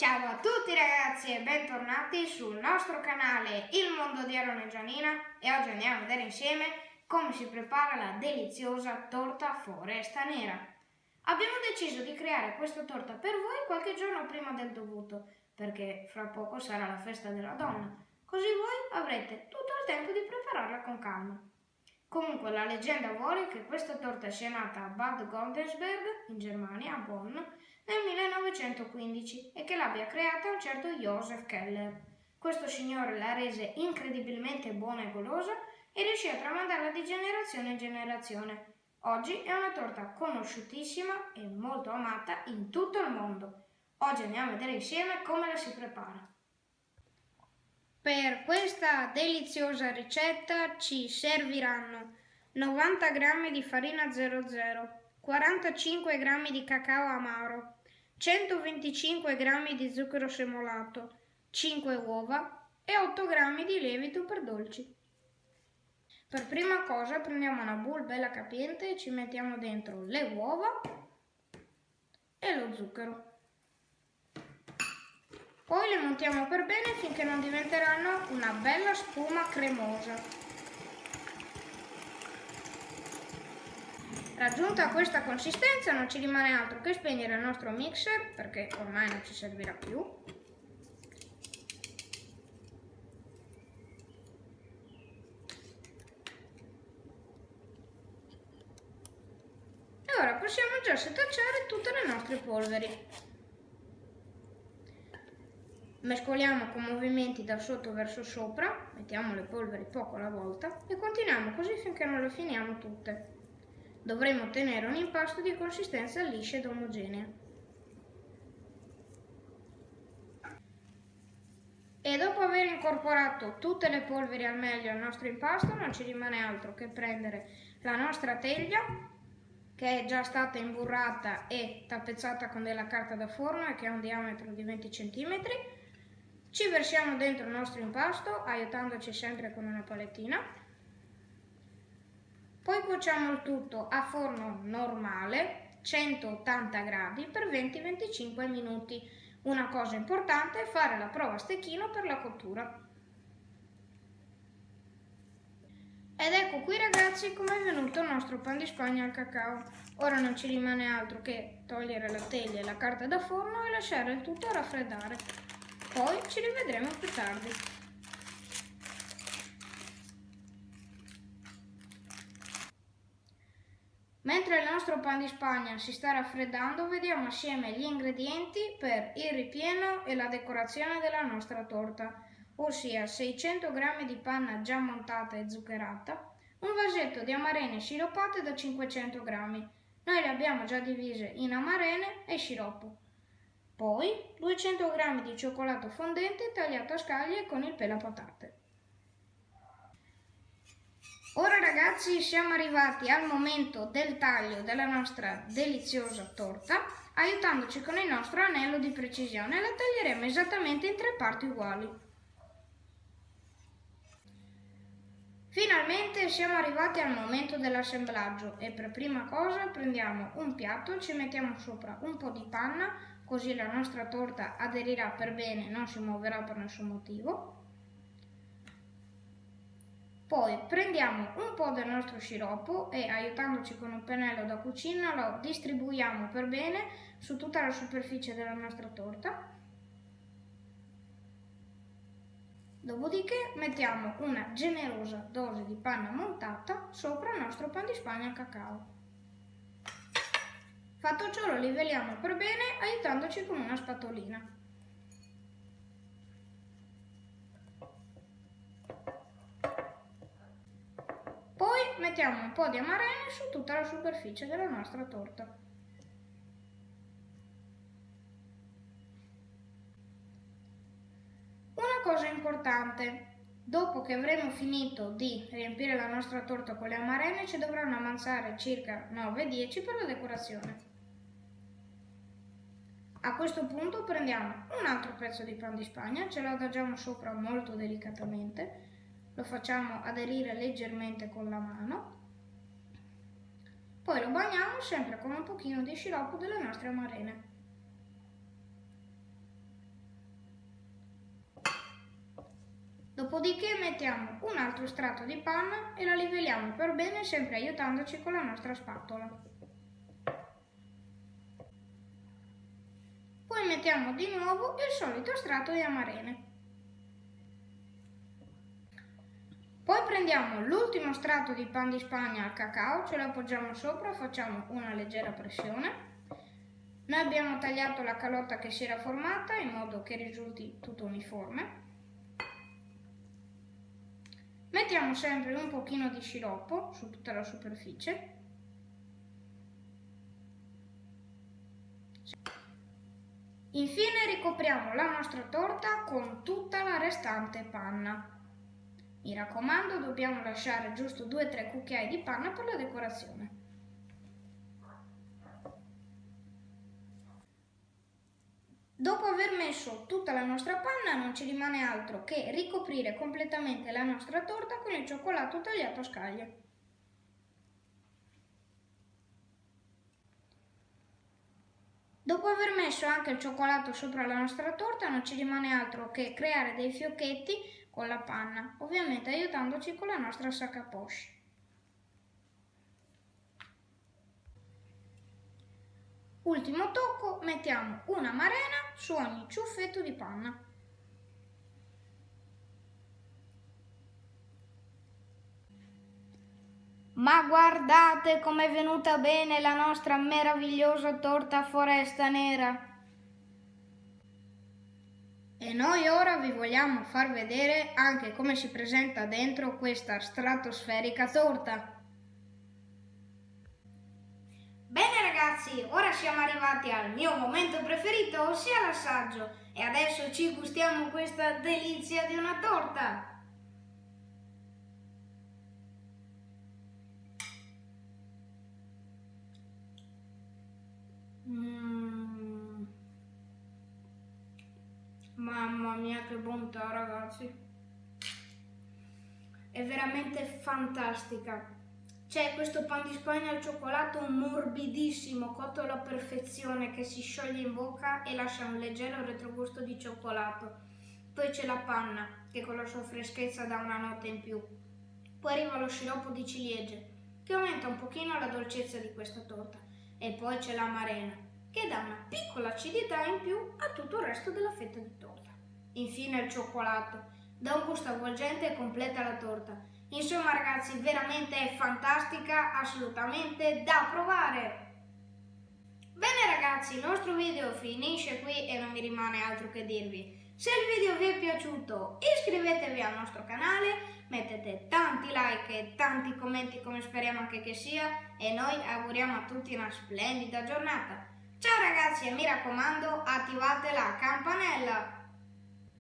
Ciao a tutti ragazzi e bentornati sul nostro canale Il Mondo di Aaron Gianina e oggi andiamo a vedere insieme come si prepara la deliziosa torta foresta nera. Abbiamo deciso di creare questa torta per voi qualche giorno prima del dovuto perché fra poco sarà la festa della donna, così voi avrete tutto il tempo di prepararla con calma. Comunque la leggenda vuole che questa torta sia nata a Bad Godesberg, in Germania, a Bonn, nel 1915 e che l'abbia creata un certo Joseph Keller. Questo signore la rese incredibilmente buona e golosa e riuscì a tramandarla di generazione in generazione. Oggi è una torta conosciutissima e molto amata in tutto il mondo. Oggi andiamo a vedere insieme come la si prepara. Per questa deliziosa ricetta ci serviranno 90 g di farina 00, 45 g di cacao amaro, 125 g di zucchero semolato, 5 uova e 8 g di lievito per dolci. Per prima cosa prendiamo una bowl bella capiente e ci mettiamo dentro le uova e lo zucchero. Poi le montiamo per bene finché non diventeranno una bella spuma cremosa. Raggiunta questa consistenza non ci rimane altro che spegnere il nostro mixer perché ormai non ci servirà più. E ora possiamo già setacciare tutte le nostre polveri. Mescoliamo con movimenti da sotto verso sopra, mettiamo le polveri poco alla volta e continuiamo così finché non le finiamo tutte. Dovremo ottenere un impasto di consistenza liscia ed omogenea. E dopo aver incorporato tutte le polveri al meglio al nostro impasto non ci rimane altro che prendere la nostra teglia che è già stata imburrata e tappezzata con della carta da forno e che ha un diametro di 20 cm ci versiamo dentro il nostro impasto aiutandoci sempre con una palettina. Poi cuociamo il tutto a forno normale, 180 gradi per 20-25 minuti. Una cosa importante è fare la prova a stecchino per la cottura. Ed ecco qui ragazzi come è venuto il nostro pan di spagna al cacao. Ora non ci rimane altro che togliere la teglia e la carta da forno e lasciare il tutto raffreddare. Poi ci rivedremo più tardi. Mentre il nostro pan di spagna si sta raffreddando, vediamo assieme gli ingredienti per il ripieno e la decorazione della nostra torta, ossia 600 g di panna già montata e zuccherata, un vasetto di amarene sciroppate da 500 g. Noi le abbiamo già divise in amarene e sciroppo. Poi 200 g di cioccolato fondente tagliato a scaglie con il pelapatate. Ora ragazzi siamo arrivati al momento del taglio della nostra deliziosa torta, aiutandoci con il nostro anello di precisione la taglieremo esattamente in tre parti uguali. Finalmente siamo arrivati al momento dell'assemblaggio e per prima cosa prendiamo un piatto, ci mettiamo sopra un po' di panna, così la nostra torta aderirà per bene non si muoverà per nessun motivo. Poi prendiamo un po' del nostro sciroppo e aiutandoci con un pennello da cucina lo distribuiamo per bene su tutta la superficie della nostra torta. Dopodiché mettiamo una generosa dose di panna montata sopra il nostro pan di spagna al cacao. Fatto ciò lo livelliamo per bene aiutandoci con una spatolina. Poi mettiamo un po' di amarene su tutta la superficie della nostra torta. Una cosa importante, dopo che avremo finito di riempire la nostra torta con le amarene ci dovranno avanzare circa 9-10 per la decorazione. A questo punto prendiamo un altro pezzo di pan di spagna, ce lo adagiamo sopra molto delicatamente, lo facciamo aderire leggermente con la mano. Poi lo bagniamo sempre con un pochino di sciroppo delle nostre amarene dopodiché mettiamo un altro strato di panna e la livelliamo per bene sempre aiutandoci con la nostra spatola. Poi mettiamo di nuovo il solito strato di amarene. Prendiamo l'ultimo strato di pan di spagna al cacao, ce lo appoggiamo sopra, facciamo una leggera pressione. Noi abbiamo tagliato la calotta che si era formata in modo che risulti tutto uniforme. Mettiamo sempre un pochino di sciroppo su tutta la superficie. Infine ricopriamo la nostra torta con tutta la restante panna. Mi raccomando, dobbiamo lasciare giusto 2-3 cucchiai di panna per la decorazione. Dopo aver messo tutta la nostra panna non ci rimane altro che ricoprire completamente la nostra torta con il cioccolato tagliato a scaglie. Dopo aver messo anche il cioccolato sopra la nostra torta non ci rimane altro che creare dei fiocchetti con la panna, ovviamente aiutandoci con la nostra sacca poche. Ultimo tocco, mettiamo una marena su ogni ciuffetto di panna. Ma guardate com'è venuta bene la nostra meravigliosa torta foresta nera! E noi ora vi vogliamo far vedere anche come si presenta dentro questa stratosferica torta. Bene ragazzi, ora siamo arrivati al mio momento preferito, ossia l'assaggio. E adesso ci gustiamo questa delizia di una torta. Mm. Mamma mia che bontà ragazzi. È veramente fantastica. C'è questo pan di spagna al cioccolato morbidissimo, cotto alla perfezione, che si scioglie in bocca e lascia un leggero retrogusto di cioccolato. Poi c'è la panna, che con la sua freschezza dà una nota in più. Poi arriva lo sciroppo di ciliegie, che aumenta un pochino la dolcezza di questa torta. E poi c'è la marena, che dà una piccola acidità in più a tutto il resto della fetta di torta. Infine il cioccolato, dà un gusto avvolgente e completa la torta Insomma ragazzi, veramente è fantastica, assolutamente da provare! Bene ragazzi, il nostro video finisce qui e non mi rimane altro che dirvi. Se il video vi è piaciuto iscrivetevi al nostro canale, mettete tanti like e tanti commenti come speriamo anche che sia e noi auguriamo a tutti una splendida giornata. Ciao ragazzi e mi raccomando attivate la campanella!